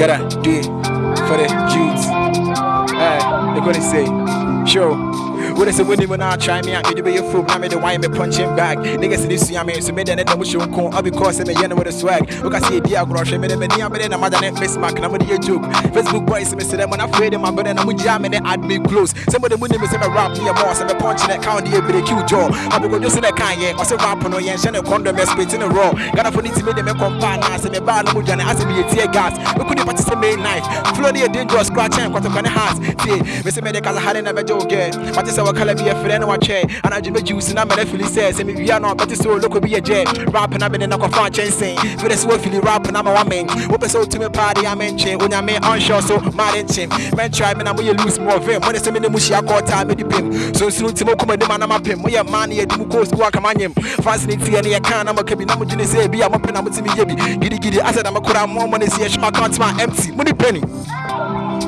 Gotta do it for the youths. Hey, they're gonna say, sure. What is it when you now try me out? You be your fool, I'm the wine me punching bag. Niggas in this I mean, so me then I'm show con, I'll be causing me yen with a swag. Look, I see a dear grosh, me then I'm a mother name, Miss Mac, and I'm with a joke. Facebook boys, me say them when I'm afraid of my brother, and I'm jamming it, add me close. Some of the money me say me rap me a boss, and me punching that count the every cute jaw. I'll be going just in the can, yeah, or say rap on yen, send a condom, me spit in a raw. Got a funny to me, me compare, and I say me bad, no mujana, as me a tear gas. We couldn't participate knife. Flow the dangerous, scratch and cut up on the hands. See, me say me the color had never joke. But it's our color be a friend? Watch and I just juice and I'm a feel says and we are not but so look be a jet rap and I've been in a fan chasing for the sword feel rap and I'm a woman what so to me party I'm in chain. When I'm onshore so mad in chim man try me now we lose more of him. When it's me the mushi I call time the pim so soon to come and man I'm pim we are man here do go school come on him. Fascinating and you can I'm a cabin. I'm going to say be I'm up and I'm to me giddy giddy giddy I said I'm a could more money see my account my empty. Money penny.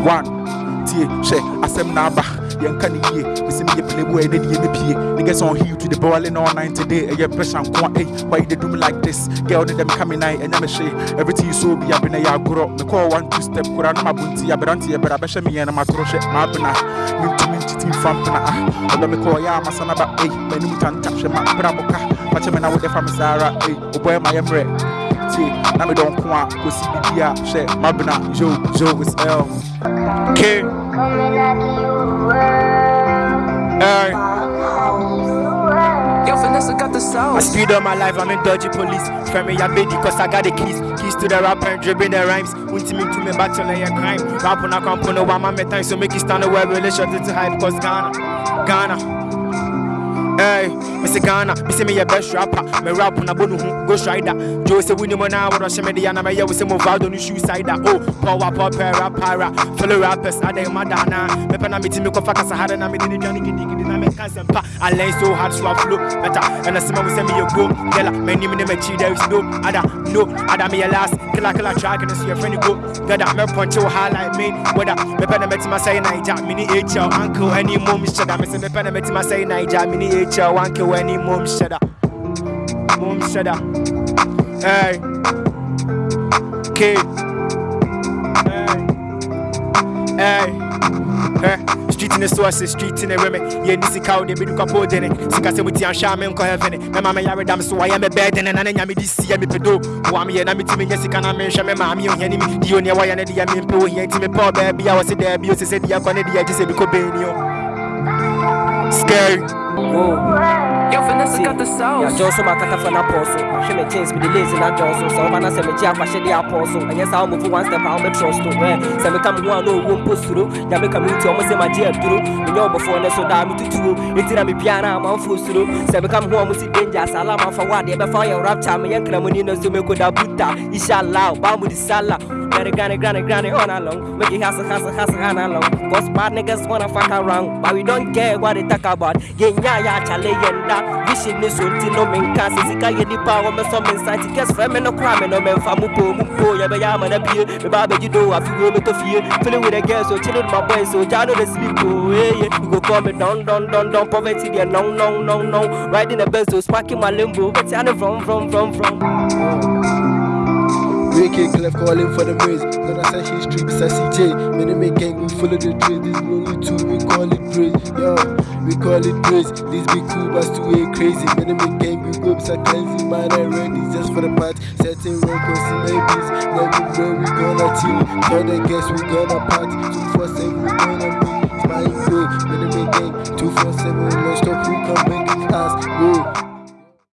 One tie hwɛ asɛm na aba yɛnka ne yie mesi meyɛ playboy ne deɛ mepie niggas on heal to the balling all night today. Ɛyɛ pressure nko a why you do me like this? Girl ne dɛm ka me nan ɛnyɛ me hwee everything you so bi abena yɛ agorɔ mekɔɔ one two step kora na mabonti aberante yɛbɛrɛ abɛhyɛ meyɛ na. Matoro hwɛ maabena mentumi ntiti mfa mpena ah. Ɔdɔ mekɔɔ yɛ amasa na ba ei m'anim tanta hwɛ ma bra boka. Makyɛ me na wode fa me saa ara ei wobɔɛ ma yɛ mmerɛ tie na me dɔnko a kɔsi bibi a hwɛ mabena yo yo is l. K. Hey. Yo, Vanessa got the I speed up my life, I'm in dodgy police. Me, I'm baby, cause I got the keys. Keys to the rapper and dribbling the rhymes. Me to me battle like a crime. Rap on a component, one man, my time, so make it stand away, it to hype, cause Ghana, Ghana. Hey, Mr. Ghana, say me your best rapper. Me rap on a bonu go strider. Joe say we mo na what she me the ana me ya we say mo valdo no shoe sider. Oh, power pop rap para. Fellow rappers, I dey madana. Me pa na me ti me ko fa kasa hada na me di dwani gidi gidi na me kan sempa. I learn so hard so I flow better. And I see me say me you go. Gela, me ni me me chi there is no other, no other me your last. Killer killer track and see your friend go. Gada me punch you highlight me. Whether me pa na me ti ma say Naija, mini HL uncle any mom shut me say me pa na me ti ma say Naija, mini HL kill any mom shada. Mom shada. Hey. Kid. Hey. Hey. Hey. Street in the sources, street in the women. Yeah, this is how they be do couple dinner. Sika say with and shame and heaven. My mama yare dam so I am a bed and an enemy this year me pedo. Wa me na me timi yes can I mention me mama on enemy. The only way and the yam me po here to me poor baby. I was there be say the akwane the just say be ko benio. Scary. Yo, The ya sauce. jɔ so makata fa napɔ so mahwɛ me tins mede lazy na dwɔn so sɛ woba na sɛ megye akwahyɛ de apɔ so ɛnyɛ saa womɔfo one step a wobɛtrɔ so ɛ sɛ meka me ho a na ɔwɔ mpo suro nyame ka me nti ɔmo sɛ magye aduro menyɛ wɔbɔfoɔ ne so daa metutuo ɛnti na mebia na amanfoɔ suro sɛ meka me ho a mo si danger. Sala mafa wo adeɛ bɛfa woyɛ rapture. Meyɛ nkramoni no so mɛkoda buta inshallah ba mu de sala Granny, granny, granny, granny, on along. Make it hustle, hustle, hustle, on along. Cause bad niggas wanna fuck around. But we don't care what they talk about. Yeah, yeah, yeah, chale, yenda. Vision is on no men can see. Sika, ye di power, me some inside. Guess for me no crime, no men famu po, mupo, ya be yama na pie. Me baba you do, I feel me to fear. Feeling with a girl, so chillin' my boy, so jano the sleep, oh, yeah, yeah. You go call me down, down, down, down, poverty, there, no, no, no, no. Riding the best, so sparking my limbo. But I know from, from, from, from. Wicked Clef calling for the maze. Gonna say his street beside CJ. Many make gang, we follow the trace. This only two, we call it praise. Yo, we call it praise. Be cool, but still way crazy. Many make gang, go beside cleansing. Man, I ready just for the part. Setting records and babies. Let me know we gonna chill. Tell the guests we gonna party. 247,